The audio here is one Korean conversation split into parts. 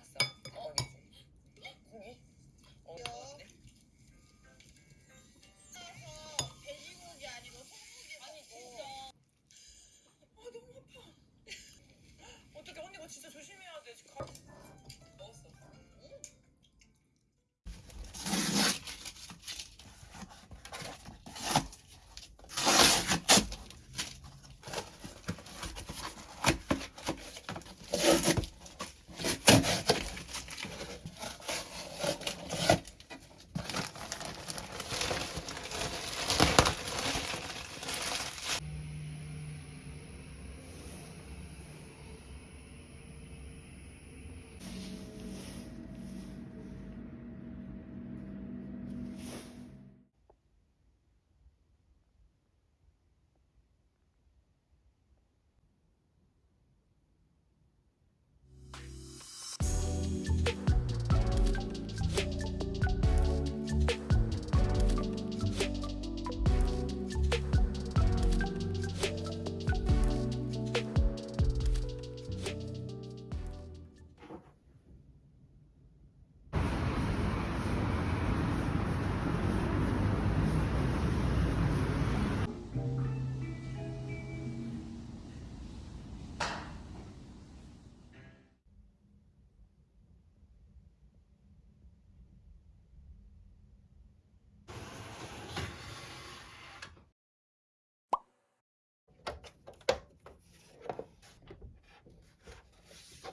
해놨어. 어. 고기? 어, 좋아하시네. 어, 돼지고기 아니고 진짜. 아, 너무 아파. 어떻게 언니 가 진짜 조심해.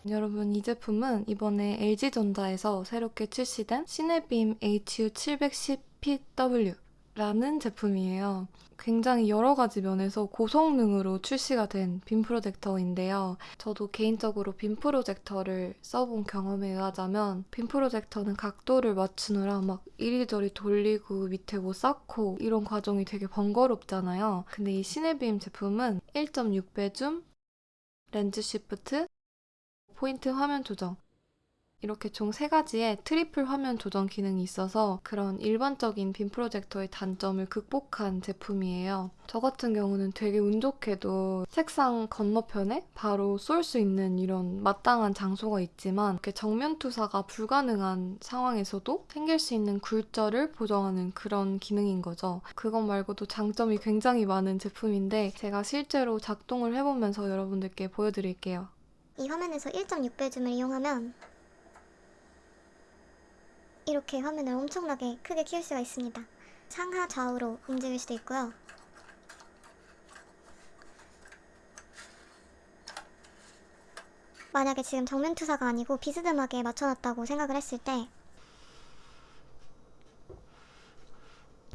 여러분 이 제품은 이번에 LG전자에서 새롭게 출시된 시네빔 HU710PW 라는 제품이에요. 굉장히 여러 가지 면에서 고성능으로 출시가 된 빔 프로젝터인데요. 저도 개인적으로 빔 프로젝터를 써본 경험에 의하자면 빔 프로젝터는 각도를 맞추느라 막 이리저리 돌리고 밑에 뭐 쌓고 이런 과정이 되게 번거롭잖아요. 근데 이 시네빔 제품은 1.6배 줌, 렌즈 시프트, 포인트 화면 조정 이렇게 총 세 가지의 트리플 화면 조정 기능이 있어서 그런 일반적인 빔 프로젝터의 단점을 극복한 제품이에요. 저 같은 경우는 되게 운 좋게도 책상 건너편에 바로 쏠 수 있는 이런 마땅한 장소가 있지만 이렇게 정면 투사가 불가능한 상황에서도 생길 수 있는 굴절을 보정하는 그런 기능인 거죠. 그것 말고도 장점이 굉장히 많은 제품인데 제가 실제로 작동을 해보면서 여러분들께 보여드릴게요. 이 화면에서 1.6배 줌을 이용하면 이렇게 화면을 엄청나게 크게 키울 수가 있습니다. 상하 좌우로 움직일 수도 있고요. 만약에 지금 정면 투사가 아니고 비스듬하게 맞춰놨다고 생각을 했을 때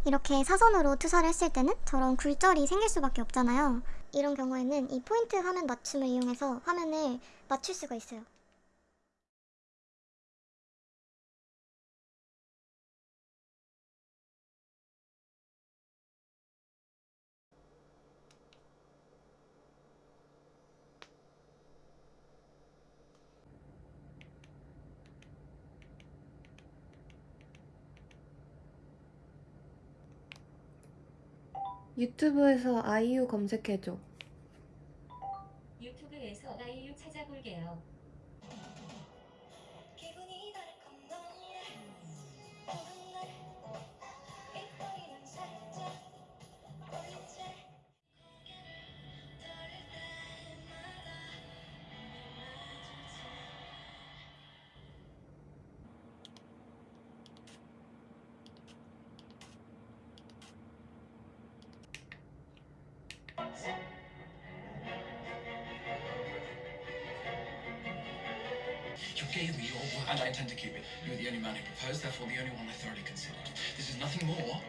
이렇게 사선으로 투사를 했을 때는 저런 굴절이 생길 수밖에 없잖아요. 이런 경우에는 이 포인트 화면 맞춤을 이용해서 화면을 맞출 수가 있어요. 유튜브에서 아이유 검색해줘. 유튜브에서 아이유 찾아볼게요. You gave me your word, and I intend to keep it. You were the only man who proposed, therefore the only one I thoroughly considered. This is nothing more.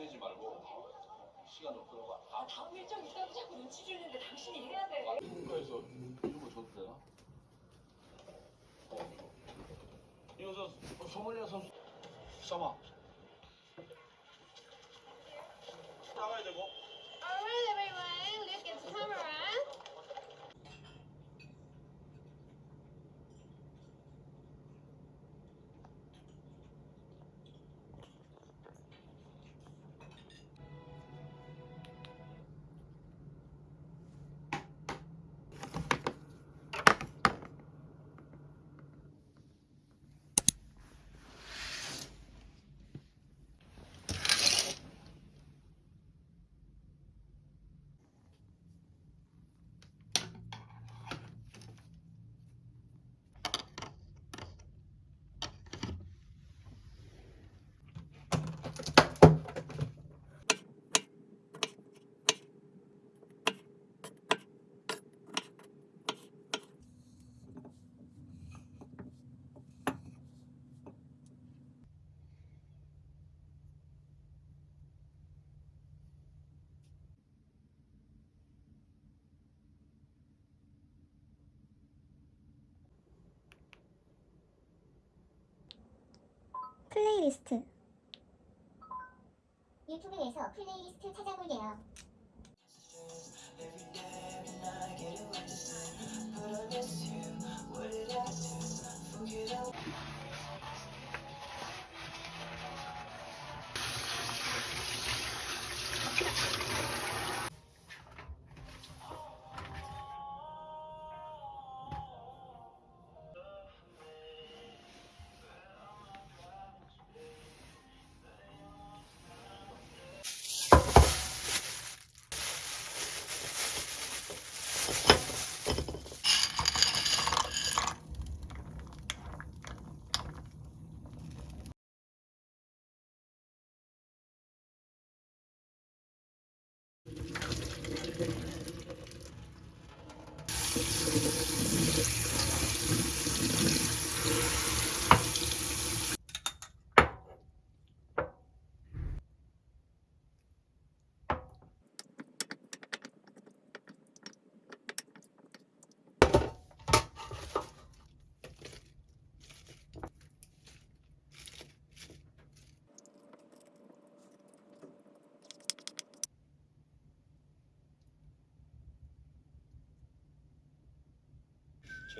친해지 말고 시간 좀 끌어봐. 아 다음 일정 있다고 자꾸 눈치 주는데 당신이 해야 돼. 누군가에서 이런 거 줘도 되나? 어. 이거 저 소머리아 선수 샤마 플레이리스트. 유튜브에서 플레이리스트 찾아볼게요.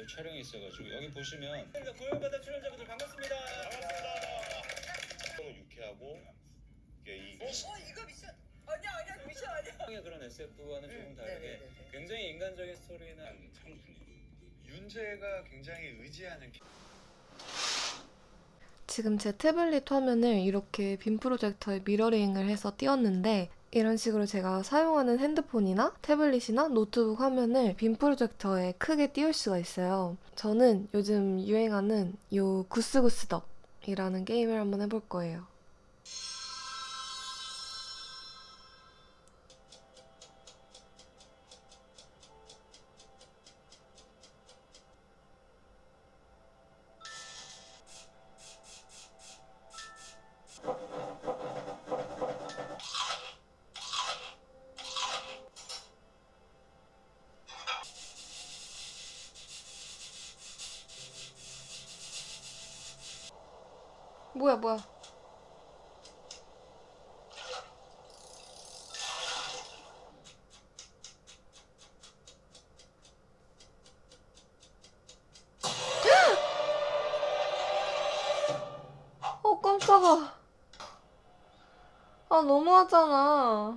저희 촬영이 있어가지고 여기 보시면 고용받은 출연자분들 반갑습니다. 반갑습니다. 너무 유쾌하고 이게 이 이거 미션 아니야 아니야 미션 아니야. 그런 SF와는 조금 음, 다르게 네네네네. 굉장히 인간적인 스토리는 창순이 윤재가 굉장히 의지하는 지금 제 태블릿 화면을 이렇게 빔 프로젝터에 미러링을 해서 띄웠는데 이런 식으로 제가 사용하는 핸드폰이나 태블릿이나 노트북 화면을 빔 프로젝터에 크게 띄울 수가 있어요. 저는 요즘 유행하는 요 구스구스덕이라는 게임을 한번 해볼 거예요. 뭐야 뭐야. 어 깜짝아. 아 너무하잖아.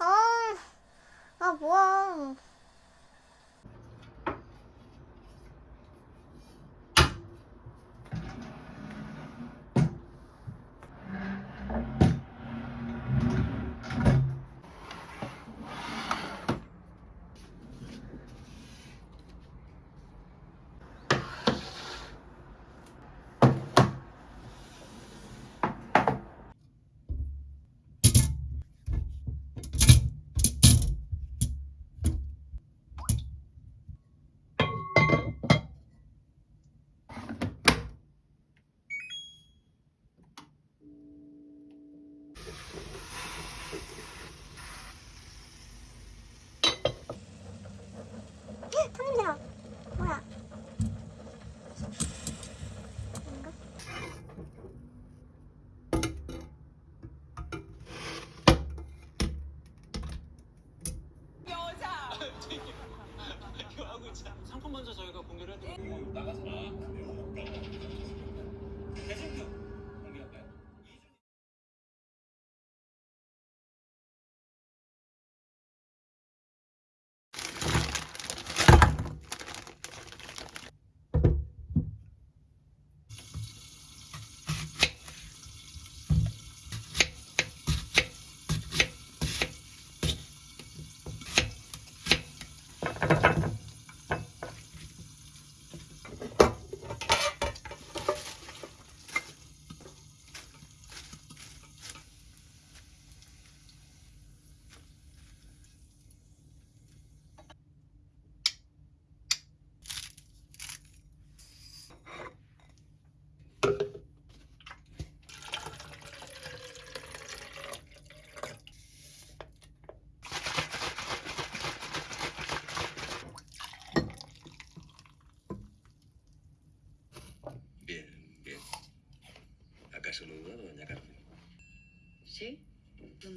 아, 아 뭐야.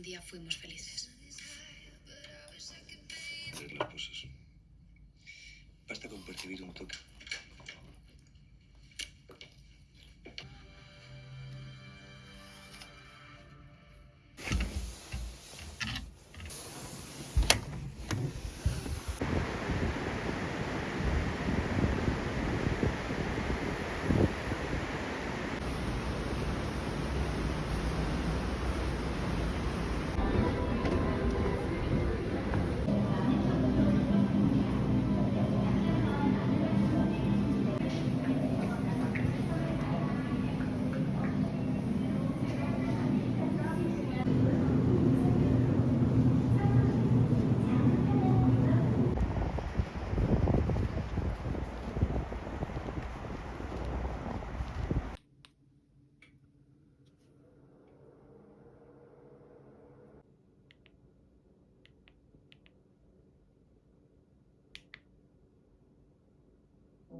Un día fuimos felices. Arreglar pues eso. Basta con percibir un toque.